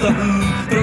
something